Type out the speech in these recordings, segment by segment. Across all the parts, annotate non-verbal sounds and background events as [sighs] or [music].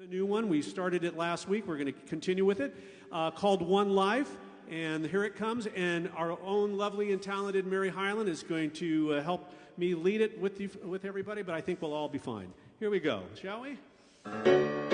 a new one. We started it last week. We're going to continue with it, uh, called One Life. And here it comes. And our own lovely and talented Mary Highland is going to uh, help me lead it with, you, with everybody, but I think we'll all be fine. Here we go, shall? We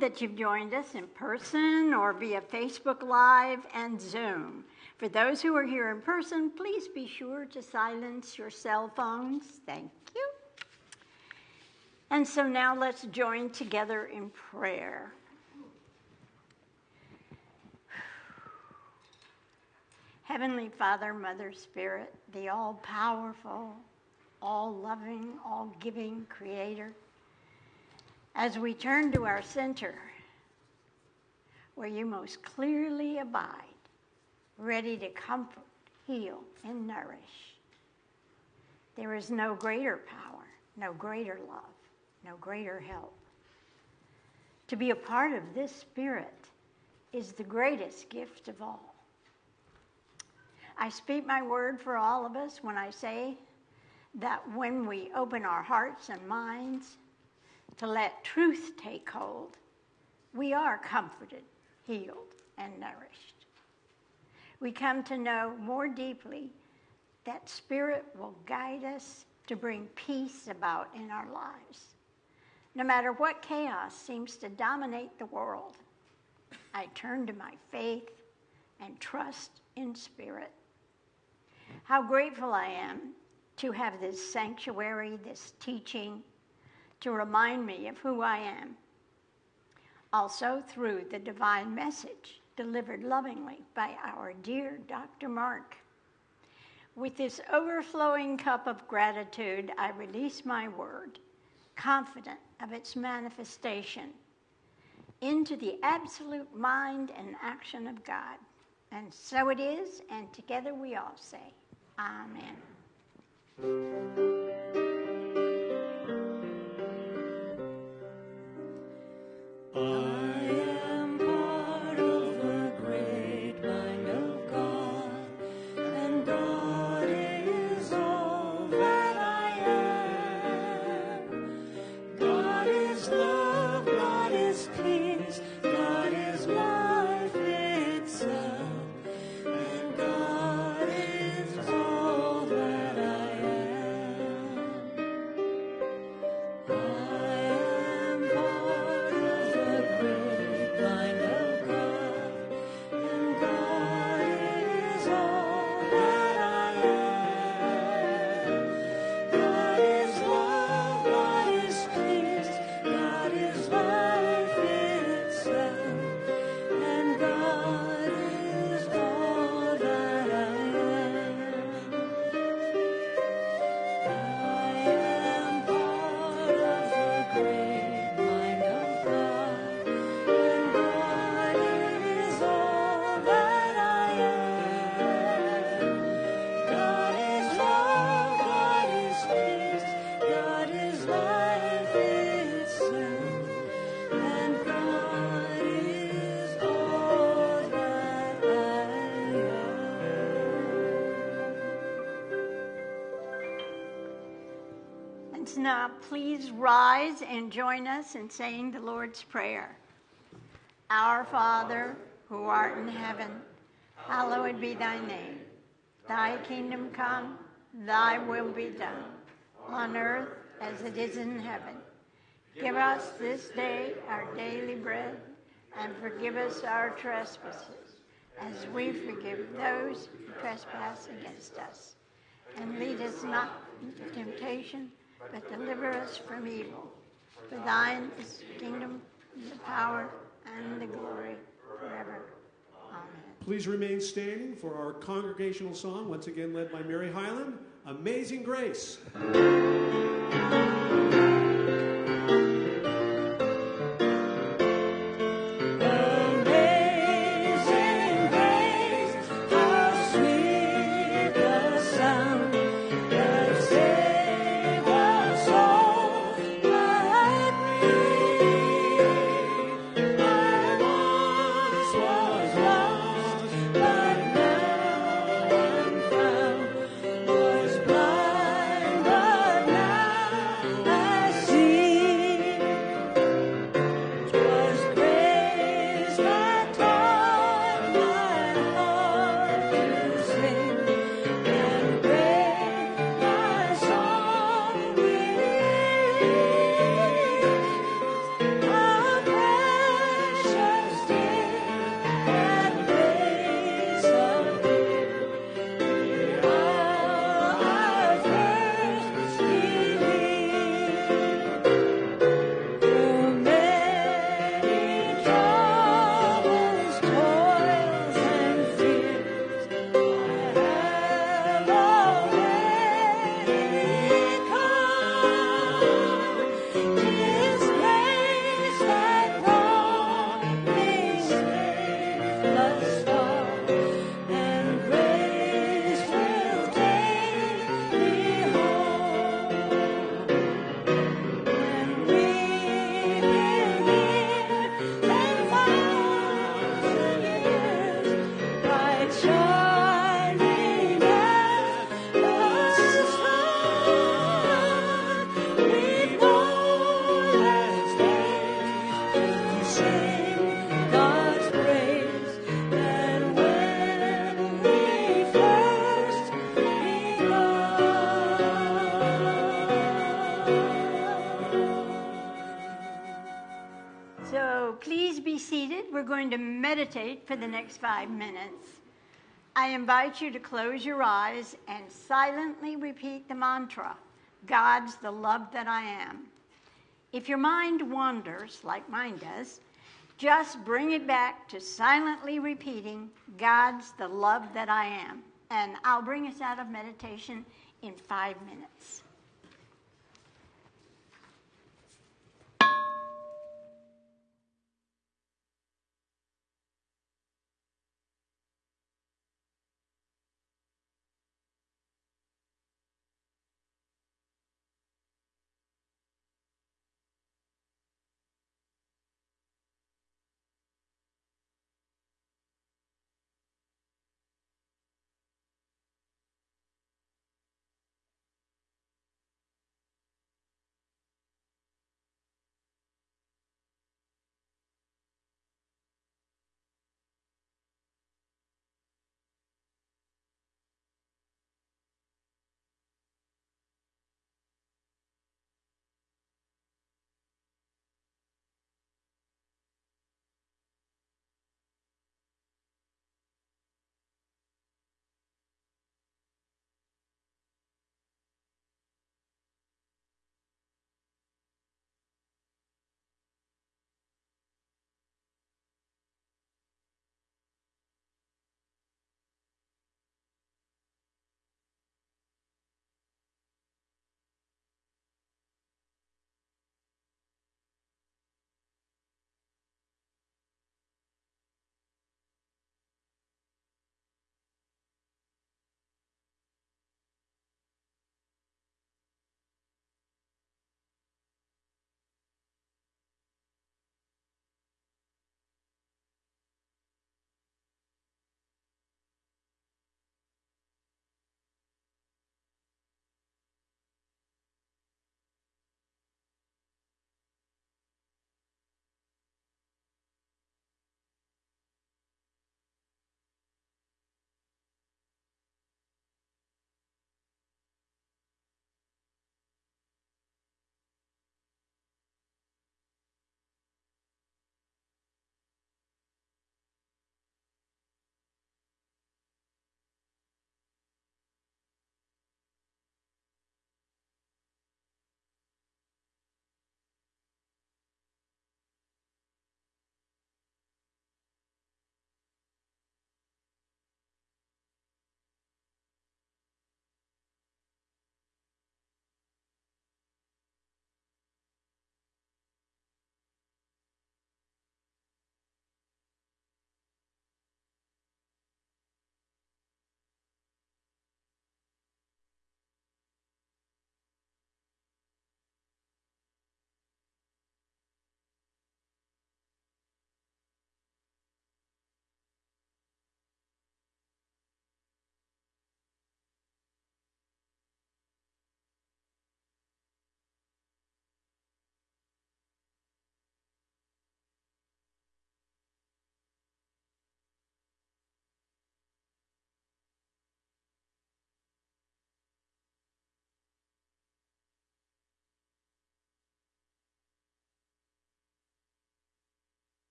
that you've joined us in person or via Facebook Live and Zoom. For those who are here in person, please be sure to silence your cell phones. Thank you. And so now let's join together in prayer. Heavenly Father, Mother Spirit, the all powerful, all loving, all giving Creator, as we turn to our center, where you most clearly abide, ready to comfort, heal, and nourish, there is no greater power, no greater love, no greater help. To be a part of this Spirit is the greatest gift of all. I speak my word for all of us when I say that when we open our hearts and minds to let truth take hold, we are comforted, healed, and nourished. We come to know more deeply that Spirit will guide us to bring peace about in our lives. No matter what chaos seems to dominate the world, I turn to my faith and trust in Spirit. How grateful I am to have this sanctuary, this teaching, to remind me of who I am. Also, through the divine message delivered lovingly by our dear Dr. Mark. With this overflowing cup of gratitude, I release my word, confident of its manifestation into the absolute mind and action of God. And so it is, and together we all say, Amen. I now please rise and join us in saying the Lord's Prayer. Our Father, who art in heaven, hallowed be thy name. Thy kingdom come, thy will be done, on earth as it is in heaven. Give us this day our daily bread, and forgive us our trespasses, as we forgive those who trespass against us. And lead us not into temptation, but deliver us from evil. For thine is the kingdom, the power, and the glory forever. Amen. Please remain standing for our congregational song, once again led by Mary Highland, Amazing Grace. Meditate for the next five minutes. I invite you to close your eyes and silently repeat the mantra God's the love that I am. If your mind wanders, like mine does, just bring it back to silently repeating God's the love that I am. And I'll bring us out of meditation in five minutes.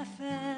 My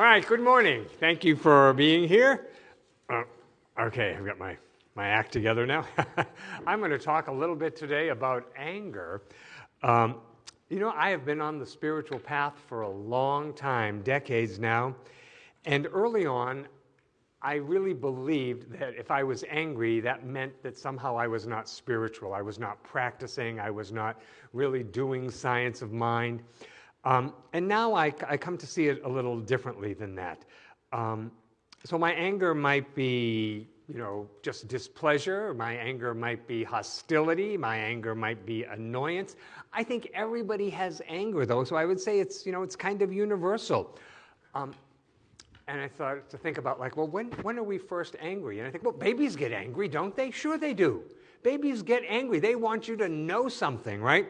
All right, good morning. Thank you for being here. Uh, okay, I've got my, my act together now. [laughs] I'm going to talk a little bit today about anger. Um, you know, I have been on the spiritual path for a long time, decades now. And early on, I really believed that if I was angry, that meant that somehow I was not spiritual. I was not practicing. I was not really doing science of mind. Um, and now I, I come to see it a little differently than that. Um, so my anger might be, you know, just displeasure. My anger might be hostility. My anger might be annoyance. I think everybody has anger, though. So I would say it's, you know, it's kind of universal. Um, and I thought to think about like, well, when, when are we first angry? And I think, well, babies get angry, don't they? Sure they do. Babies get angry. They want you to know something, right?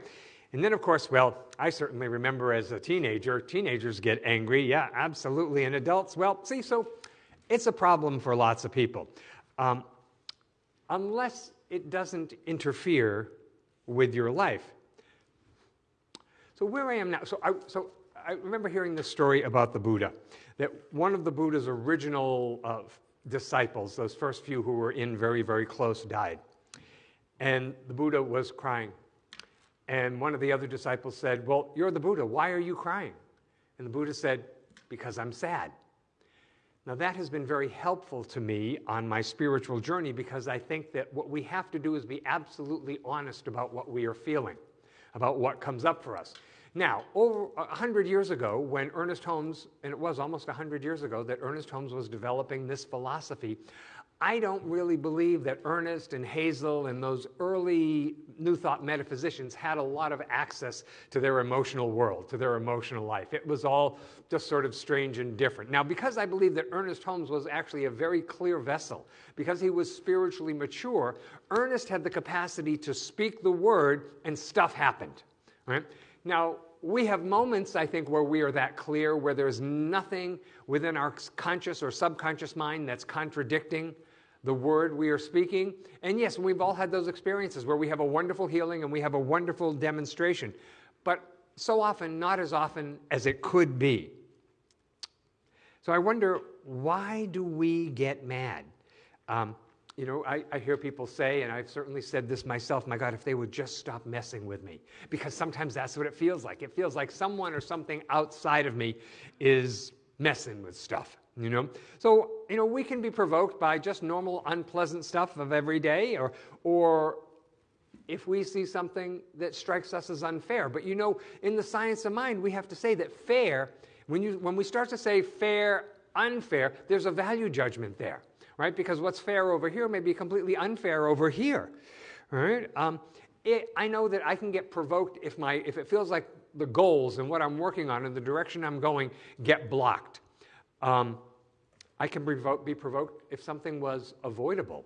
And then, of course, well, I certainly remember as a teenager, teenagers get angry. Yeah, absolutely. And adults, well, see, so it's a problem for lots of people. Um, unless it doesn't interfere with your life. So where I am now, so I, so I remember hearing this story about the Buddha, that one of the Buddha's original uh, disciples, those first few who were in very, very close, died. And the Buddha was crying. And one of the other disciples said, Well, you're the Buddha. Why are you crying? And the Buddha said, Because I'm sad. Now, that has been very helpful to me on my spiritual journey because I think that what we have to do is be absolutely honest about what we are feeling, about what comes up for us. Now, over a hundred years ago, when Ernest Holmes, and it was almost a hundred years ago that Ernest Holmes was developing this philosophy, I don't really believe that Ernest and Hazel and those early New Thought metaphysicians had a lot of access to their emotional world, to their emotional life. It was all just sort of strange and different. Now, because I believe that Ernest Holmes was actually a very clear vessel, because he was spiritually mature, Ernest had the capacity to speak the word and stuff happened. Right? Now, we have moments, I think, where we are that clear, where there's nothing within our conscious or subconscious mind that's contradicting the word we are speaking. And yes, we've all had those experiences where we have a wonderful healing and we have a wonderful demonstration. But so often not as often as it could be. So I wonder why do we get mad? Um, you know, I, I, hear people say, and I've certainly said this myself, my God, if they would just stop messing with me. Because sometimes that's what it feels like. It feels like someone or something outside of me is messing with stuff, you know? So, you know, we can be provoked by just normal unpleasant stuff of every day, or, or if we see something that strikes us as unfair. But you know, in the science of mind, we have to say that fair, when, you, when we start to say fair, unfair, there's a value judgment there right? Because what's fair over here may be completely unfair over here, right? Um, it, I know that I can get provoked if, my, if it feels like the goals and what I'm working on and the direction I'm going get blocked. Um, I can be provoked if something was avoidable,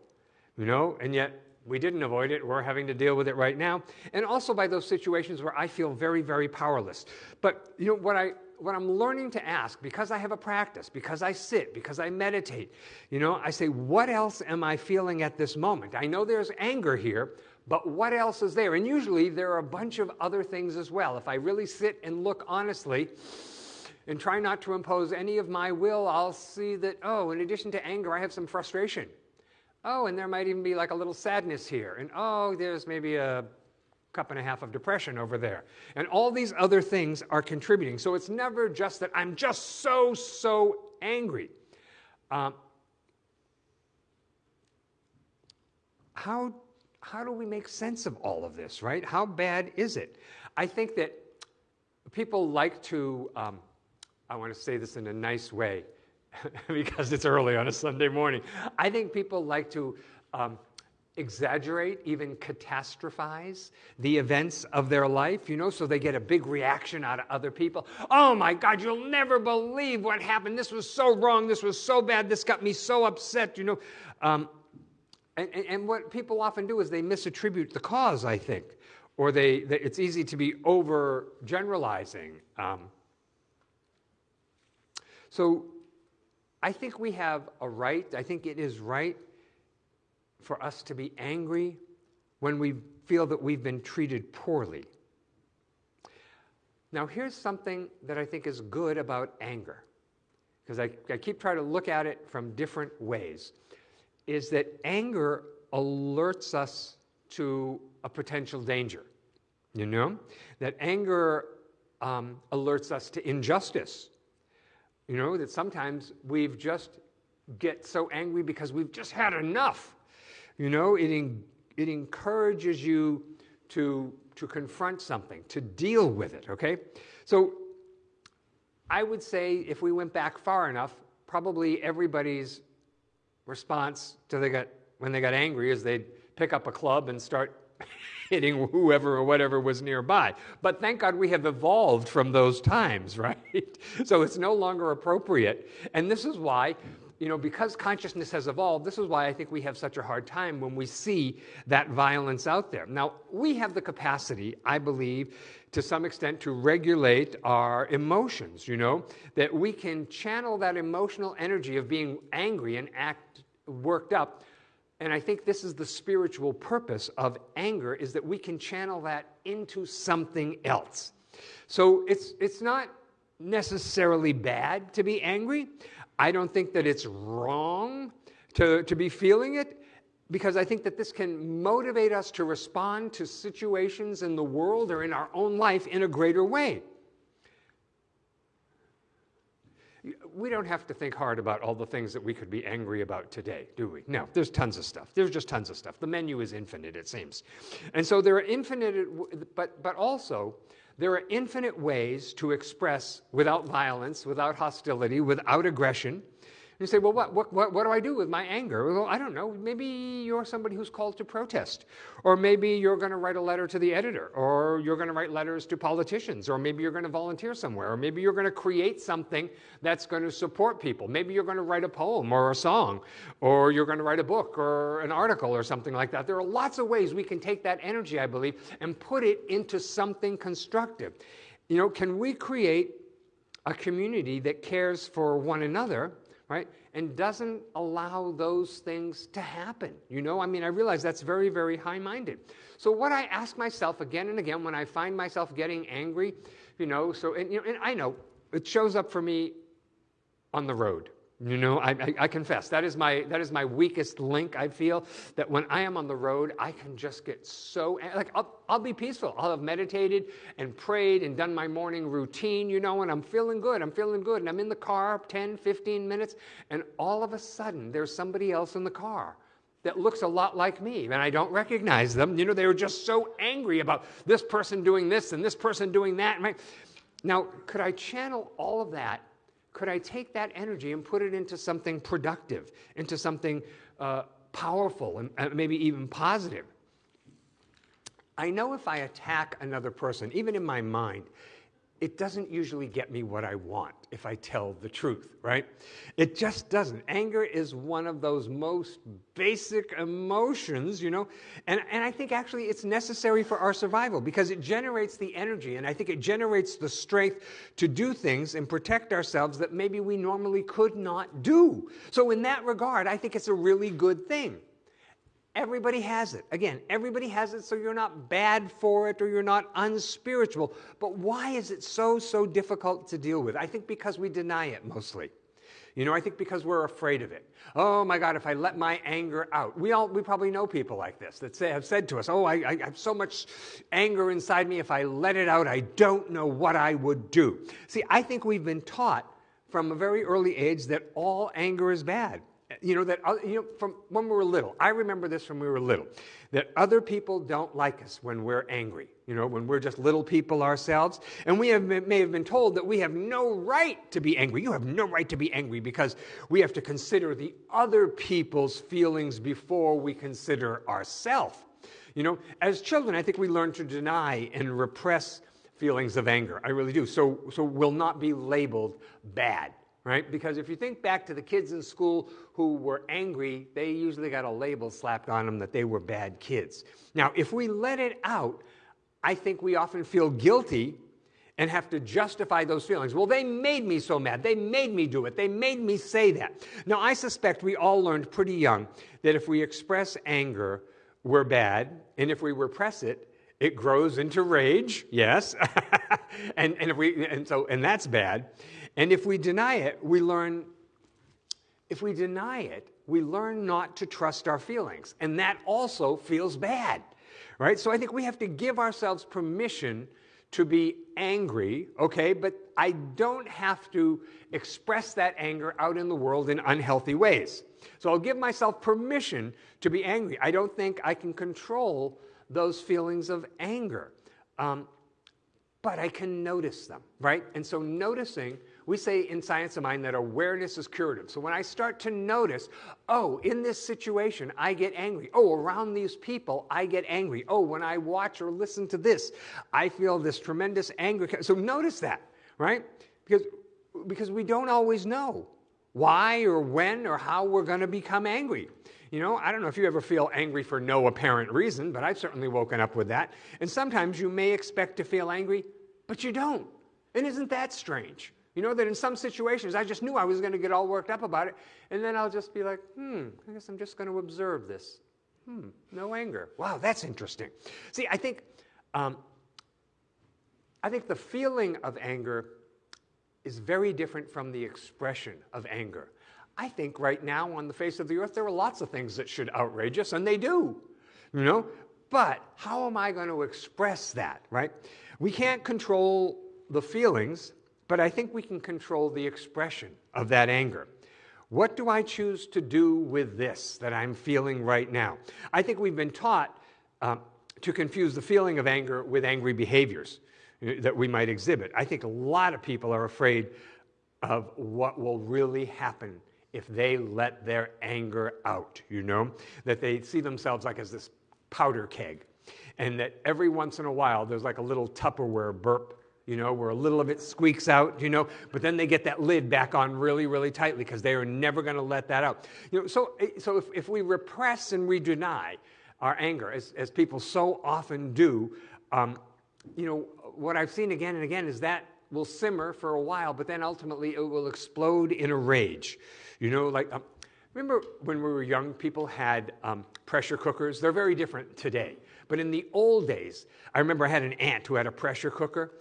you know, and yet we didn't avoid it. We're having to deal with it right now. And also by those situations where I feel very, very powerless. But, you know, what I, what I'm learning to ask, because I have a practice, because I sit, because I meditate, you know, I say, what else am I feeling at this moment? I know there's anger here, but what else is there? And usually there are a bunch of other things as well. If I really sit and look honestly and try not to impose any of my will, I'll see that, oh, in addition to anger, I have some frustration. Oh, and there might even be like a little sadness here. And oh, there's maybe a cup and a half of depression over there. And all these other things are contributing. So it's never just that I'm just so, so angry. Um, how, how do we make sense of all of this, right? How bad is it? I think that people like to, um, I want to say this in a nice way [laughs] because it's early on a Sunday morning. I think people like to um, exaggerate, even catastrophize the events of their life, you know, so they get a big reaction out of other people. Oh my God, you'll never believe what happened. This was so wrong. This was so bad. This got me so upset, you know. Um, and, and, what people often do is they misattribute the cause, I think, or they, they it's easy to be over generalizing. Um, so I think we have a right, I think it is right for us to be angry when we feel that we've been treated poorly. Now, here's something that I think is good about anger, because I, I keep trying to look at it from different ways, is that anger alerts us to a potential danger. You know? That anger um, alerts us to injustice. You know, that sometimes we've just get so angry because we've just had enough. You know, it, it encourages you to, to confront something, to deal with it, okay? So I would say if we went back far enough, probably everybody's response to they got, when they got angry is they'd pick up a club and start hitting whoever or whatever was nearby. But thank God we have evolved from those times, [laughs] right? so it's no longer appropriate. And this is why you know, because consciousness has evolved, this is why I think we have such a hard time when we see that violence out there. Now, we have the capacity, I believe, to some extent to regulate our emotions, you know, that we can channel that emotional energy of being angry and act worked up. And I think this is the spiritual purpose of anger is that we can channel that into something else. So it's, it's not necessarily bad to be angry. I don't think that it's wrong to, to be feeling it because I think that this can motivate us to respond to situations in the world or in our own life in a greater way. We don't have to think hard about all the things that we could be angry about today, do we? No, there's tons of stuff. There's just tons of stuff. The menu is infinite, it seems. And so there are infinite, but, but also, there are infinite ways to express without violence, without hostility, without aggression, you say, well, what, what, what, what do I do with my anger? Well, I don't know. Maybe you're somebody who's called to protest. Or maybe you're going to write a letter to the editor. Or you're going to write letters to politicians. Or maybe you're going to volunteer somewhere. Or maybe you're going to create something that's going to support people. Maybe you're going to write a poem or a song. Or you're going to write a book or an article or something like that. There are lots of ways we can take that energy, I believe, and put it into something constructive. You know, can we create a community that cares for one another? Right? And doesn't allow those things to happen. You know, I mean, I realize that's very, very high minded. So, what I ask myself again and again when I find myself getting angry, you know, so, and, you know, and I know it shows up for me on the road. You know, I, I, I, confess that is my that is my weakest link. I feel that when I am on the road, I can just get so like I'll, I'll be peaceful. I'll have meditated and prayed and done my morning routine, you know, and I'm feeling good. I'm feeling good, and I'm in the car 10, 15 minutes, and all of a sudden there's somebody else in the car that looks a lot like me, and I don't recognize them. You know, they were just so angry about this person doing this and this person doing that. Now, could I channel all of that could I take that energy and put it into something productive, into something uh, powerful, and uh, maybe even positive? I know if I attack another person, even in my mind, it doesn't usually get me what I want if I tell the truth, right? It just doesn't. Anger is one of those most basic emotions, you know, and, and I think actually it's necessary for our survival because it generates the energy and I think it generates the strength to do things and protect ourselves that maybe we normally could not do. So, in that regard, I think it's a really good thing. Everybody has it. Again, everybody has it, so you're not bad for it or you're not unspiritual. But why is it so, so difficult to deal with? I think because we deny it mostly. You know, I think because we're afraid of it. Oh my God, if I let my anger out. We all, we probably know people like this that say, have said to us, Oh, I, I have so much anger inside me. If I let it out, I don't know what I would do. See, I think we've been taught from a very early age that all anger is bad you know, that, uh, you know, from when we were little, I remember this when we were little, that other people don't like us when we're angry, you know, when we're just little people ourselves. And we have, may have been told that we have no right to be angry. You have no right to be angry because we have to consider the other people's feelings before we consider ourselves. You know, as children, I think we learn to deny and repress feelings of anger. I really do. So, so we'll not be labeled bad right? Because if you think back to the kids in school who were angry, they usually got a label slapped on them that they were bad kids. Now, if we let it out, I think we often feel guilty and have to justify those feelings. Well, they made me so mad. They made me do it. They made me say that. Now, I suspect we all learned pretty young that if we express anger, we're bad, and if we repress it, it grows into rage, yes. [laughs] and, and if we and so and that's bad. And if we deny it, we learn, if we deny it, we learn not to trust our feelings. And that also feels bad, right? So I think we have to give ourselves permission to be angry, okay? But I don't have to express that anger out in the world in unhealthy ways. So I'll give myself permission to be angry. I don't think I can control those feelings of anger. Um, but I can notice them, right? And so noticing we say in Science of Mind that awareness is curative. So when I start to notice, oh, in this situation, I get angry. Oh, around these people, I get angry. Oh, when I watch or listen to this, I feel this tremendous anger. So notice that, right? Because, because we don't always know why or when or how we're going to become angry. You know, I don't know if you ever feel angry for no apparent reason, but I've certainly woken up with that. And sometimes you may expect to feel angry, but you don't. And isn't that strange? You know, that in some situations I just knew I was going to get all worked up about it, and then I'll just be like, hmm, I guess I'm just going to observe this. Hmm, no anger. Wow, that's interesting. See, I think, um, I think the feeling of anger is very different from the expression of anger. I think right now on the face of the earth there are lots of things that should outrage us, and they do. You know, but how am I going to express that? Right? We can't control the feelings but I think we can control the expression of that anger. What do I choose to do with this that I'm feeling right now? I think we've been taught um, to confuse the feeling of anger with angry behaviors uh, that we might exhibit. I think a lot of people are afraid of what will really happen if they let their anger out, you know? That they see themselves like as this powder keg, and that every once in a while there's like a little Tupperware burp you know, where a little of it squeaks out, you know, but then they get that lid back on really, really tightly because they are never going to let that out. You know, so, eh, so if, if we repress and we deny our anger, as, as people so often do, um, you know, what I've seen again and again is that will simmer for a while, but then ultimately it will explode in a rage. You know, like, um, remember when we were young, people had um, pressure cookers? They're very different today. But in the old days, I remember I had an aunt who had a pressure cooker,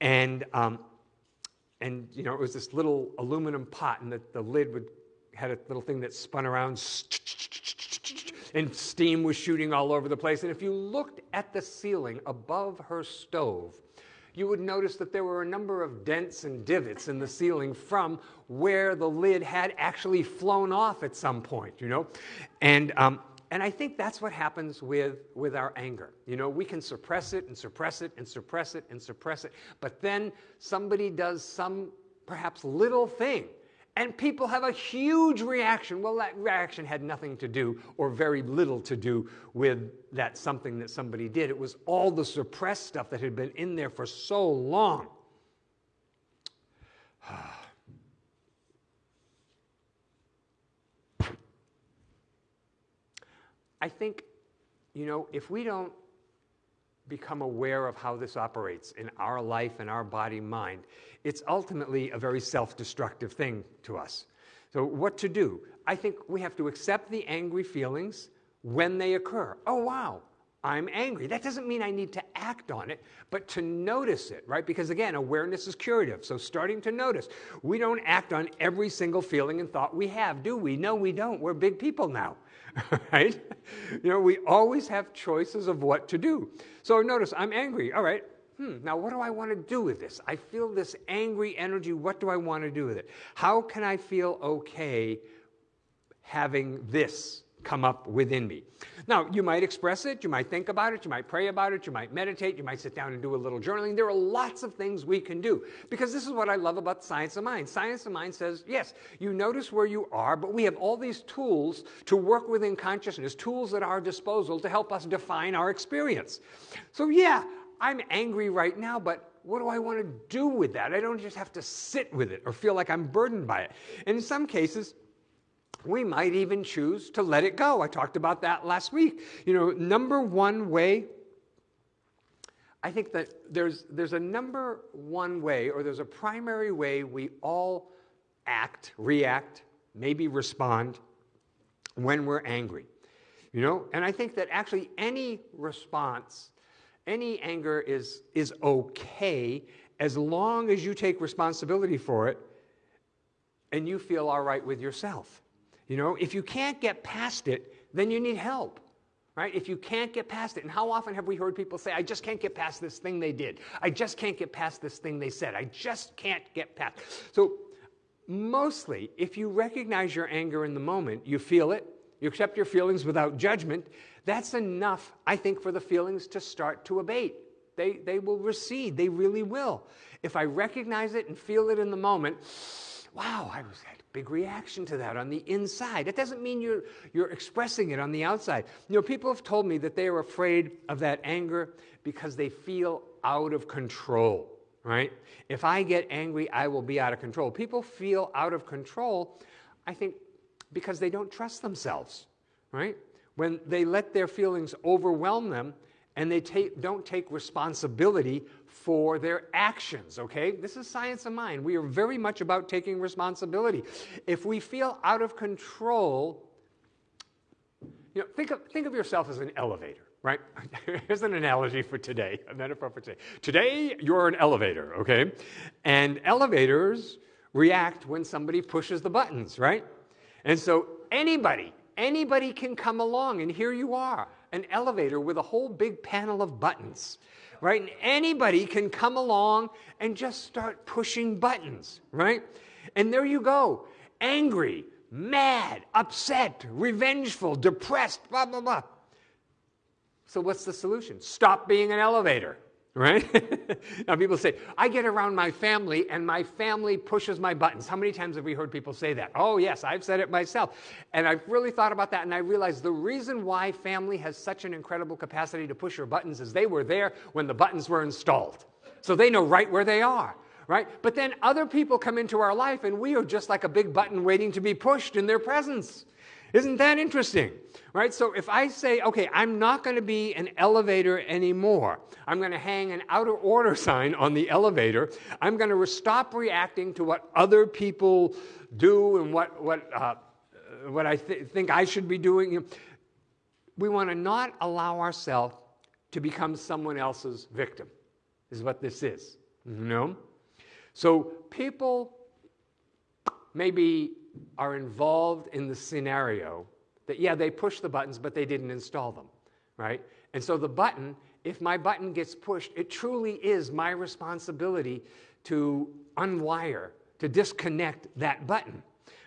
and, um, and you know, it was this little aluminum pot, and the, the lid would had a little thing that spun around, and steam was shooting all over the place. And if you looked at the ceiling above her stove, you would notice that there were a number of dents and divots in the ceiling from where the lid had actually flown off at some point, you know? And, um, and I think that's what happens with, with our anger. You know, we can suppress it and suppress it and suppress it and suppress it, but then somebody does some perhaps little thing and people have a huge reaction. Well, that reaction had nothing to do, or very little to do, with that something that somebody did. It was all the suppressed stuff that had been in there for so long. [sighs] Ah. I think, you know, if we don't become aware of how this operates in our life and our body mind, it's ultimately a very self destructive thing to us. So, what to do? I think we have to accept the angry feelings when they occur. Oh, wow, I'm angry. That doesn't mean I need to act on it, but to notice it, right? Because again, awareness is curative. So starting to notice. We don't act on every single feeling and thought we have, do we? No, we don't. We're big people now, [laughs] right? You know, we always have choices of what to do. So notice, I'm angry. All right. Hmm, now what do I want to do with this? I feel this angry energy. What do I want to do with it? How can I feel okay having this come up within me. Now, you might express it, you might think about it, you might pray about it, you might meditate, you might sit down and do a little journaling. There are lots of things we can do because this is what I love about science of mind. Science of mind says, yes, you notice where you are, but we have all these tools to work within consciousness, tools at our disposal to help us define our experience. So, yeah, I'm angry right now, but what do I want to do with that? I don't just have to sit with it or feel like I'm burdened by it. And in some cases, we might even choose to let it go. I talked about that last week. You know, number one way, I think that there's, there's a number one way, or there's a primary way we all act, react, maybe respond when we're angry. You know, and I think that actually any response, any anger is, is okay as long as you take responsibility for it and you feel all right with yourself. You know, if you can't get past it, then you need help. Right? If you can't get past it, and how often have we heard people say, I just can't get past this thing they did. I just can't get past this thing they said. I just can't get past. So, mostly, if you recognize your anger in the moment, you feel it, you accept your feelings without judgment, that's enough, I think, for the feelings to start to abate. They, they will recede, they really will. If I recognize it and feel it in the moment, wow, I was big reaction to that on the inside. That doesn't mean you're, you're expressing it on the outside. You know, people have told me that they are afraid of that anger because they feel out of control, right? If I get angry, I will be out of control. People feel out of control, I think, because they don't trust themselves, right? When they let their feelings overwhelm them and they take, don't take responsibility for their actions, okay? This is science of mind. We are very much about taking responsibility. If we feel out of control, you know, think of, think of yourself as an elevator, right? [laughs] Here's an analogy for today, a metaphor for today. Today, you're an elevator, okay? And elevators react when somebody pushes the buttons, right? And so anybody, anybody can come along, and here you are, an elevator with a whole big panel of buttons right? And anybody can come along and just start pushing buttons, right? And there you go, angry, mad, upset, revengeful, depressed, blah, blah, blah. So, what's the solution? Stop being an elevator right? [laughs] now, people say, I get around my family and my family pushes my buttons. How many times have we heard people say that? Oh, yes, I've said it myself. And I've really thought about that and I realized the reason why family has such an incredible capacity to push your buttons is they were there when the buttons were installed. So they know right where they are. Right? But then other people come into our life and we are just like a big button waiting to be pushed in their presence. Isn't that interesting? Right? So if I say, okay, I'm not going to be an elevator anymore, I'm going to hang an outer order [laughs] sign on the elevator, I'm going to stop reacting to what other people do and what, what, uh, what I th- think I should be doing. We want to not allow ourselves to become someone else's victim, is what this is. You know? So people maybe are involved in the scenario that, yeah, they push the buttons, but they didn't install them, right? And so the button, if my button gets pushed, it truly is my responsibility to unwire, to disconnect that button,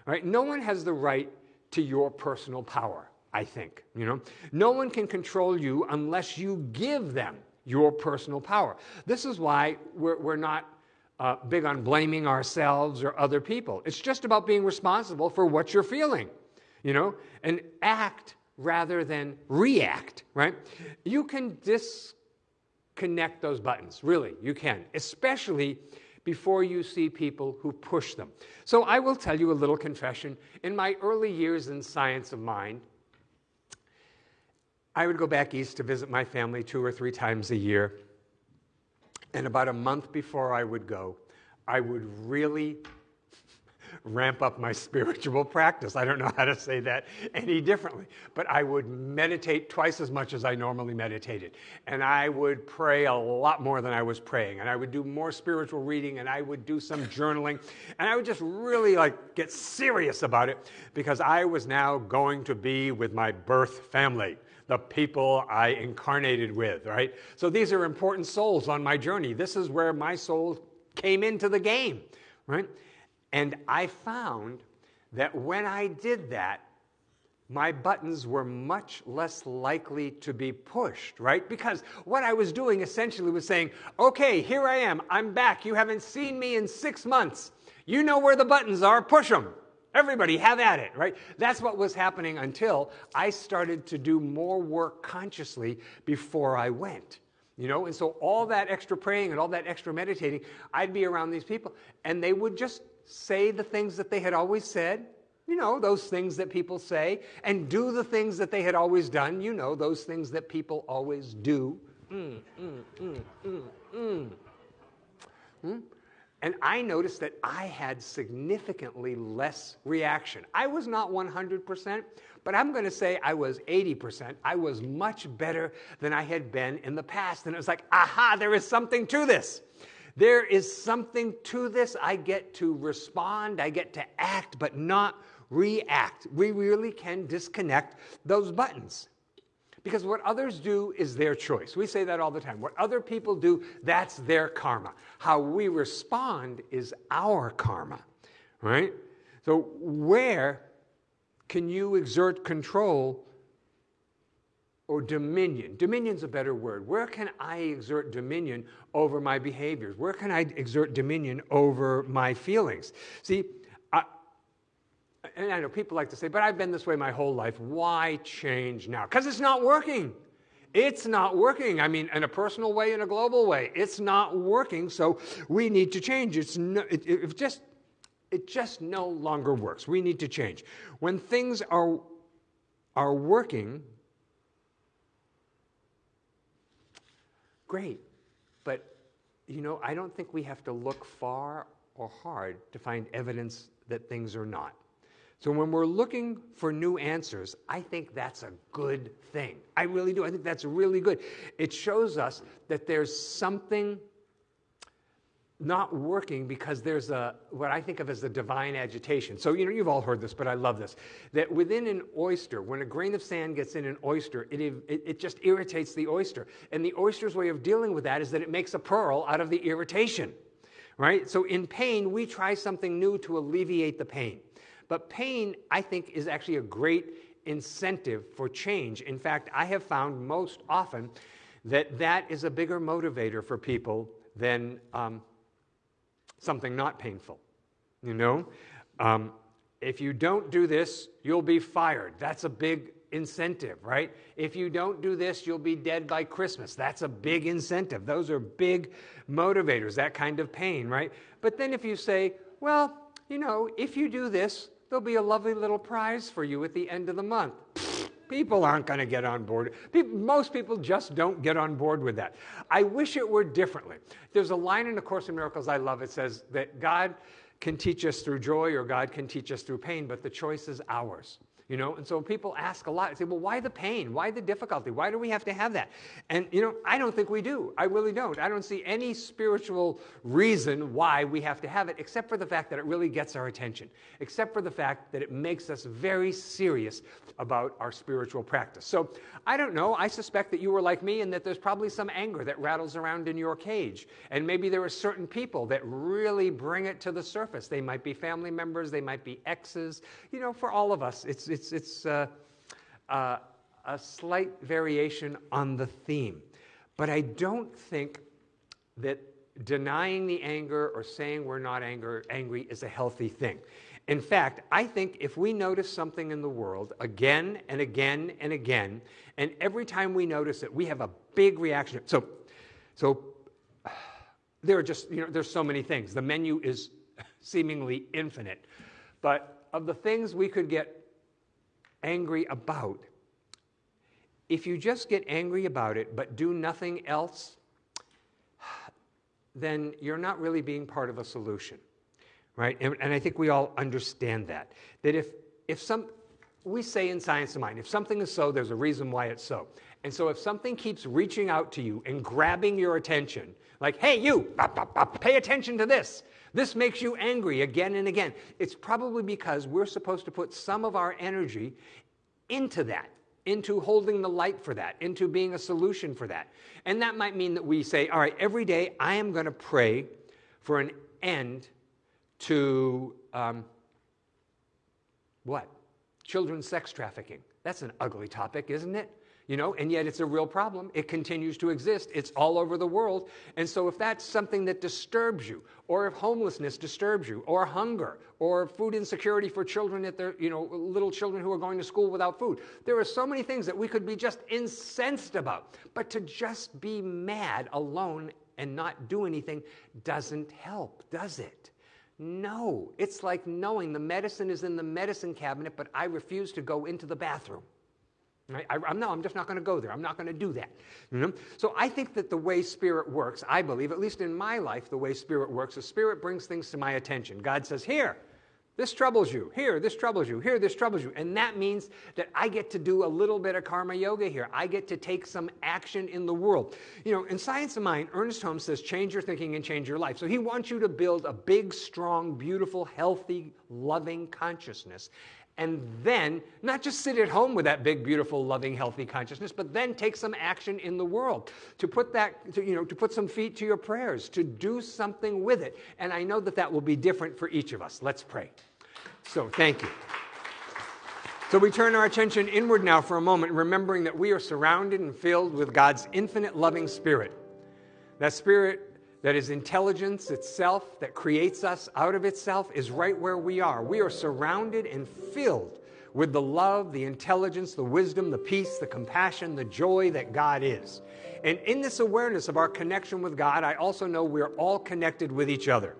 right? No one has the right to your personal power, I think, you know? No one can control you unless you give them your personal power. This is why we're, we're not uh, big on blaming ourselves or other people. It's just about being responsible for what you're feeling, you know, and act rather than react, right? You can disconnect those buttons, really, you can, especially before you see people who push them. So I will tell you a little confession. In my early years in science of mind, I would go back east to visit my family two or three times a year. And about a month before I would go, I would really ramp up my [laughs] spiritual practice. I don't know how to say that any differently, but I would meditate twice as much as I normally meditated. And I would pray a lot more than I was praying. And I would do more spiritual reading and I would do some journaling. And I would just really like get serious about it because I was now going to be with my birth family the people I incarnated with, right? So these are important souls on my journey. This is where my soul came into the game, right? And I found that when I did that, my buttons were much less likely to be pushed, right? Because what I was doing essentially was saying, okay, here I am, I'm back. You haven't seen me in six months. You know where the buttons are, push them. Everybody have at it, right? That's what was happening until I started to do more work consciously before I went. You know, and so all that extra praying and all that extra meditating, I'd be around these people and they would just say the things that they had always said, you know, those things that people say, and do the things that they had always done, you know, those things that people always do. Mm, mm, mm, mm, mm. Hmm? And I noticed that I had significantly less reaction. I was not 100%, but I'm going to say I was 80%. I was much better than I had been in the past. And it was like, aha, there is something to this. There is something to this. I get to respond, I get to act, but not react. We really can disconnect those buttons. Because what others do is their choice. We say that all the time. What other people do, that's their karma. How we respond is our karma, right? So, where can you exert control or dominion? Dominion's a better word. Where can I exert dominion over my behaviors? Where can I exert dominion over my feelings? See, and I know people like to say, but I've been this way my whole life. Why change now? Because it's not working. It's not working. I mean, in a personal way, in a global way, it's not working. So we need to change. It's no, it, it just it just no longer works. We need to change. When things are are working, great. But you know, I don't think we have to look far or hard to find evidence that things are not. So when we're looking for new answers, I think that's a good thing. I really do. I think that's really good. It shows us that there's something not working because there's a what I think of as the divine agitation. So you know you've all heard this, but I love this. That within an oyster, when a grain of sand gets in an oyster, it, it, it just irritates the oyster. And the oyster's way of dealing with that is that it makes a pearl out of the irritation. Right? So in pain, we try something new to alleviate the pain. But pain, I think, is actually a great incentive for change. In fact, I have found most often that that is a bigger motivator for people than um, something not painful. You know? Um, if you don't do this, you'll be fired. That's a big incentive, right? If you don't do this, you'll be dead by Christmas. That's a big incentive. Those are big motivators, that kind of pain, right? But then if you say, well, you know, if you do this, there'll be a lovely little prize for you at the end of the month. People aren't going to get on board. People, most people just don't get on board with that. I wish it were differently. There's a line in the Course in Miracles I love. It says that God can teach us through joy or God can teach us through pain, but the choice is ours. You know, and so people ask a lot. Say, well, why the pain? Why the difficulty? Why do we have to have that? And, you know, I don't think we do. I really don't. I don't see any spiritual reason why we have to have it, except for the fact that it really gets our attention, except for the fact that it makes us very serious about our spiritual practice. So I don't know. I suspect that you were like me and that there's probably some anger that rattles around in your cage. And maybe there are certain people that really bring it to the surface. They might be family members, they might be exes. You know, for all of us, it's, it's it's, it's uh, uh, a slight variation on the theme. But I don't think that denying the anger or saying we're not anger, angry is a healthy thing. In fact, I think if we notice something in the world again and again and again, and every time we notice it, we have a big reaction. So, so [sighs] there are just, you know, there's so many things. The menu is [laughs] seemingly infinite. But of the things we could get angry about. If you just get angry about it but do nothing else, [sighs] then you're not really being part of a solution, right? And, and I think we all understand that. That if, if some, we say in Science of Mind, if something is so, there's a reason why it's so. And so if something keeps reaching out to you and grabbing your attention, like, hey, you, bop, bop, bop, pay attention to this, this makes you angry again and again. It's probably because we're supposed to put some of our energy into that, into holding the light for that, into being a solution for that. And that might mean that we say, all right, every day I am going to pray for an end to um, what? Children's sex trafficking. That's an ugly topic, isn't it? You know, and yet it's a real problem. It continues to exist. It's all over the world. And so if that's something that disturbs you, or if homelessness disturbs you, or hunger, or food insecurity for children at their, you know, little children who are going to school without food, there are so many things that we could be just incensed about. But to just be mad alone and not do anything doesn't help, does it? No, it's like knowing the medicine is in the medicine cabinet, but I refuse to go into the bathroom. Right? I, am no, I'm just not going to go there. I'm not going to do that. You know? So I think that the way Spirit works, I believe, at least in my life, the way Spirit works is Spirit brings things to my attention. God says, Here, this troubles you. Here, this troubles you. Here, this troubles you. And that means that I get to do a little bit of karma yoga here. I get to take some action in the world. You know, in Science of Mind, Ernest Holmes says, change your thinking and change your life. So he wants you to build a big, strong, beautiful, healthy, loving consciousness and then not just sit at home with that big beautiful loving healthy consciousness but then take some action in the world to put that to, you know to put some feet to your prayers to do something with it. And i know that that will be different for each of us. Let's pray. So thank you. So we turn our attention inward now for a moment remembering that we are surrounded and filled with god's infinite loving spirit. That spirit that is intelligence itself, that creates us out of itself, is right where we are. We are surrounded and filled with the love, the intelligence, the wisdom, the peace, the compassion, the joy that God is. And in this awareness of our connection with God, I also know we're all connected with each other.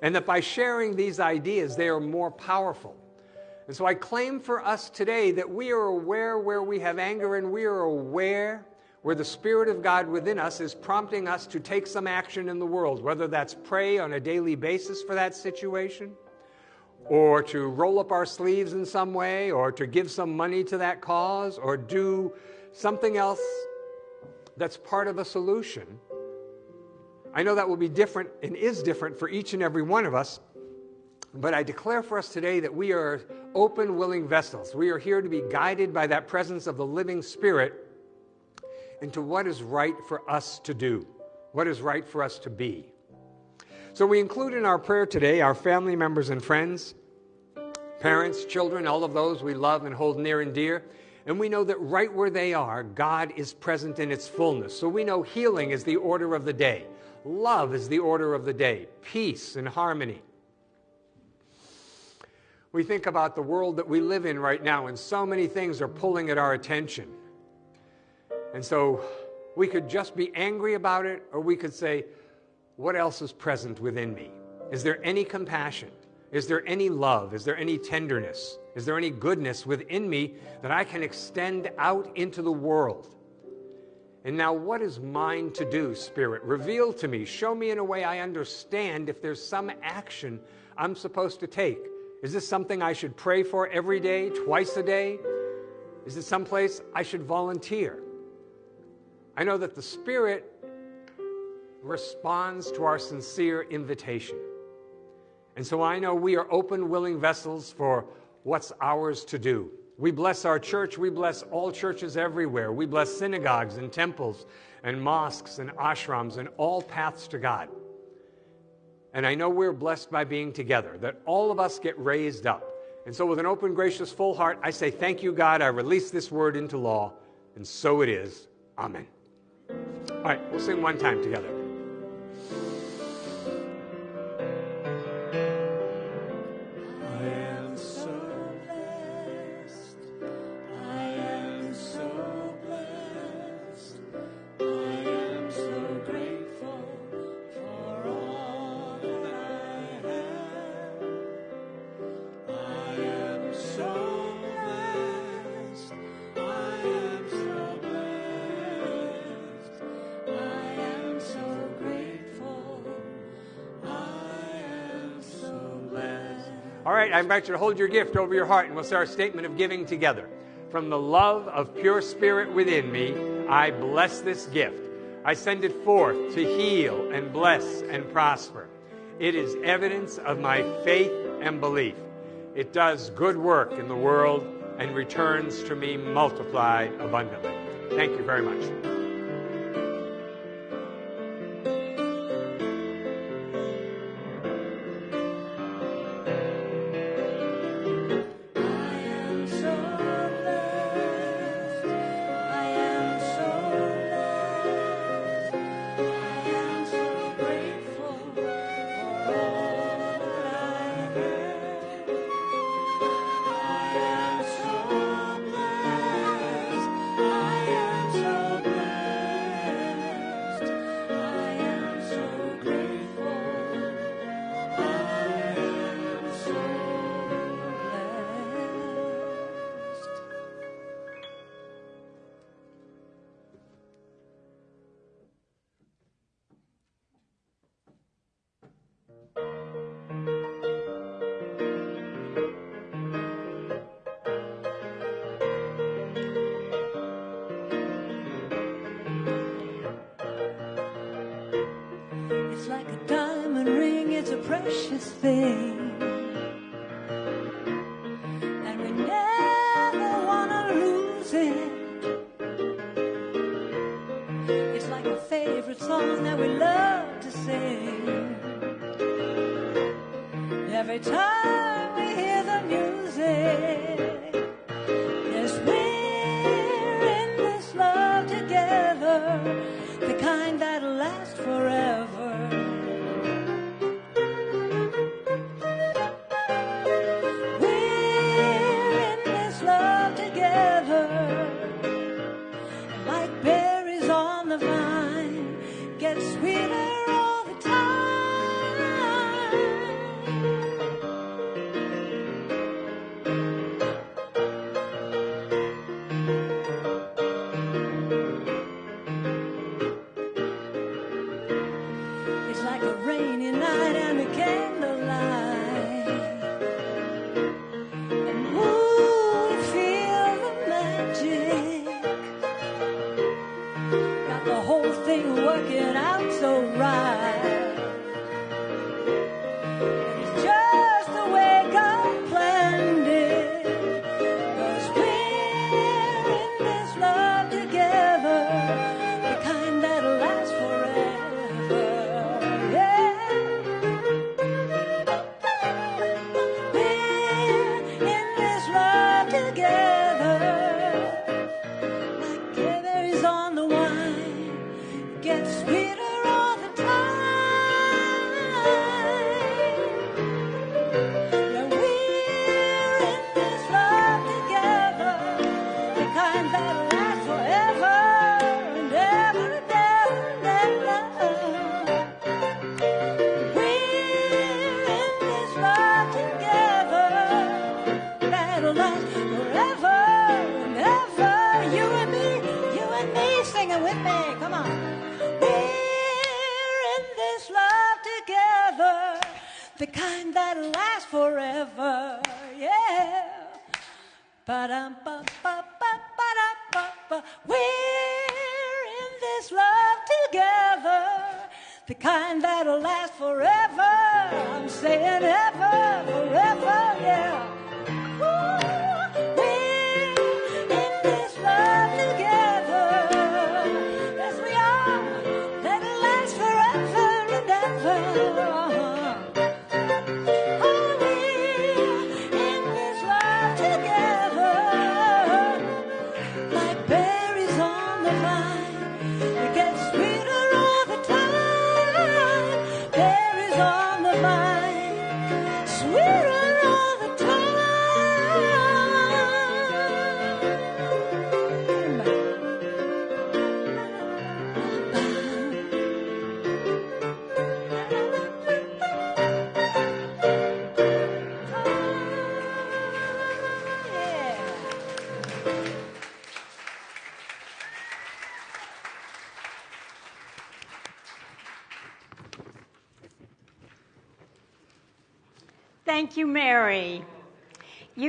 And that by sharing these ideas, they are more powerful. And so I claim for us today that we are aware where we have anger and we are aware where the Spirit of God within us is prompting us to take some action in the world, whether that's pray on a daily basis for that situation, or to roll up our sleeves in some way, or to give some money to that cause, or do something else that's part of a solution. I know that will be different and is different for each and every one of us, but I declare for us today that we are open, willing vessels. We are here to be guided by that presence of the living Spirit into what is right for us to do, what is right for us to be. So we include in our prayer today our family members and friends, parents, children, all of those we love and hold near and dear. And we know that right where they are, God is present in its fullness. So we know healing is the order of the day, love is the order of the day, peace and harmony. We think about the world that we live in right now, and so many things are pulling at our attention. And so we could just be angry about it, or we could say, What else is present within me? Is there any compassion? Is there any love? Is there any tenderness? Is there any goodness within me that I can extend out into the world? And now, what is mine to do, Spirit? Reveal to me, show me in a way I understand if there's some action I'm supposed to take. Is this something I should pray for every day, twice a day? Is it someplace I should volunteer? I know that the Spirit responds to our sincere invitation. And so I know we are open, willing vessels for what's ours to do. We bless our church. We bless all churches everywhere. We bless synagogues and temples and mosques and ashrams and all paths to God. And I know we're blessed by being together, that all of us get raised up. And so, with an open, gracious, full heart, I say, Thank you, God. I release this word into law. And so it is. Amen. All right, we'll sing one time together. Invite you to hold your gift over your heart and we'll say our statement of giving together. From the love of pure spirit within me, I bless this gift. I send it forth to heal and bless and prosper. It is evidence of my faith and belief. It does good work in the world and returns to me multiplied abundantly. Thank you very much. Precious thing. And we never wanna lose it. It's like a favorite song that we love to sing. Every time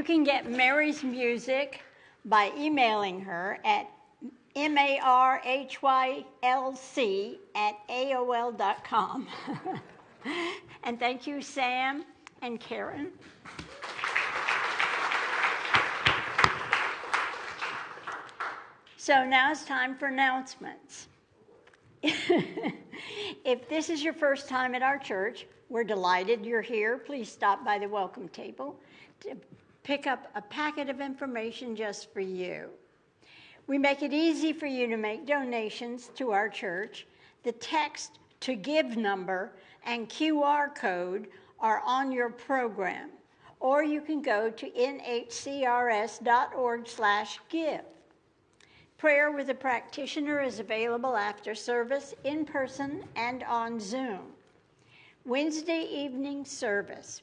You can get Mary's music by emailing her at marhylc at aol.com. [laughs] and thank you, Sam and Karen. So now it's time for announcements. [laughs] if this is your first time at our church, we're delighted you're here. Please stop by the welcome table pick up a packet of information just for you. We make it easy for you to make donations to our church. The text to give number and QR code are on your program, or you can go to nhcrs.org/give. Prayer with a practitioner is available after service in person and on Zoom. Wednesday evening service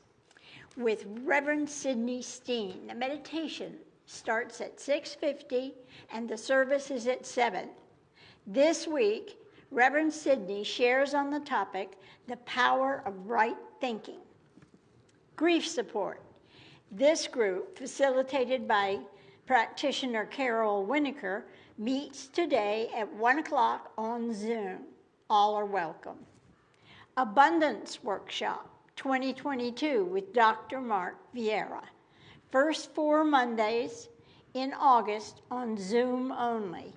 with Reverend Sidney Steen. The meditation starts at 6:50 and the service is at 7. This week, Reverend Sidney shares on the topic the power of right thinking. Grief support. This group, facilitated by practitioner Carol Winokur, meets today at 1 o'clock on Zoom. All are welcome. Abundance Workshop 2022 with Dr. Mark Vieira. First four Mondays in August on Zoom only.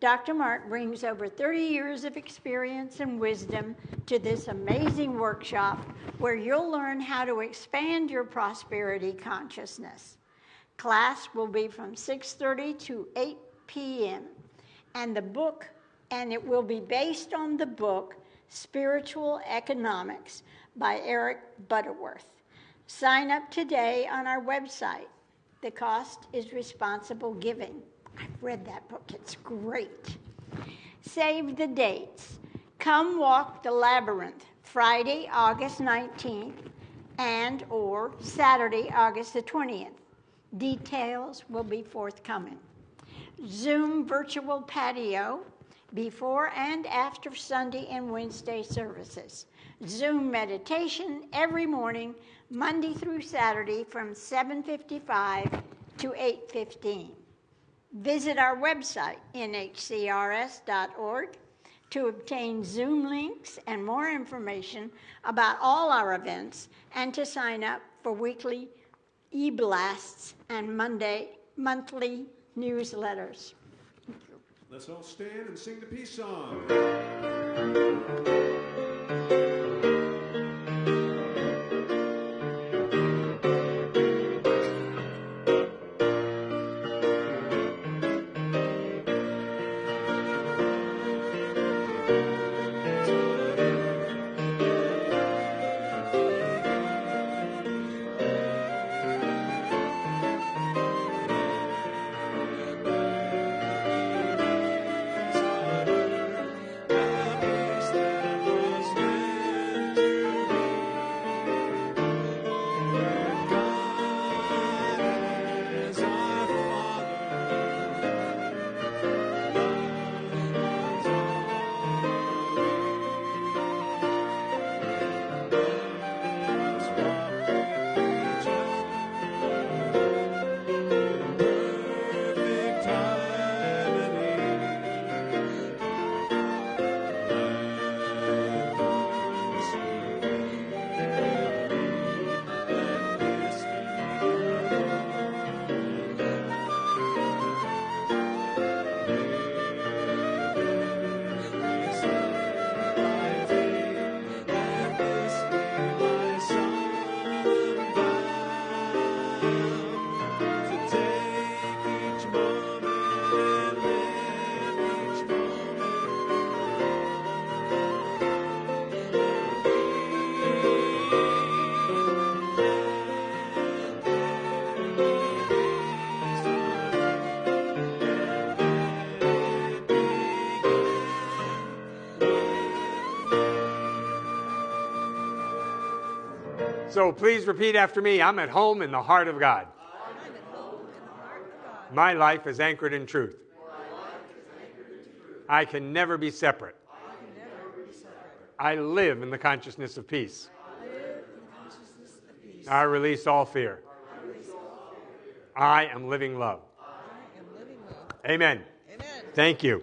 Dr. Mark brings over 30 years of experience and wisdom to this amazing workshop where you'll learn how to expand your prosperity consciousness. Class will be from 6:30 to 8 p.m. and the book and it will be based on the book Spiritual Economics by Eric Butterworth. Sign up today on our website. The cost is responsible giving. I've read that book, it's great. Save the dates. Come walk the labyrinth Friday, August 19th and or Saturday, August the 20th. Details will be forthcoming. Zoom virtual patio before and after Sunday and Wednesday services. Zoom meditation every morning, Monday through Saturday from 7:55 to 8:15. Visit our website nhcrs.org to obtain Zoom links and more information about all our events and to sign up for weekly e-blasts and Monday monthly newsletters. Let's all stand and sing the peace song. So please repeat after me I'm at home in the heart of God. My life is anchored in truth. I can never be separate. I live in the consciousness of peace. I release all fear. I am living love. Amen. Thank you.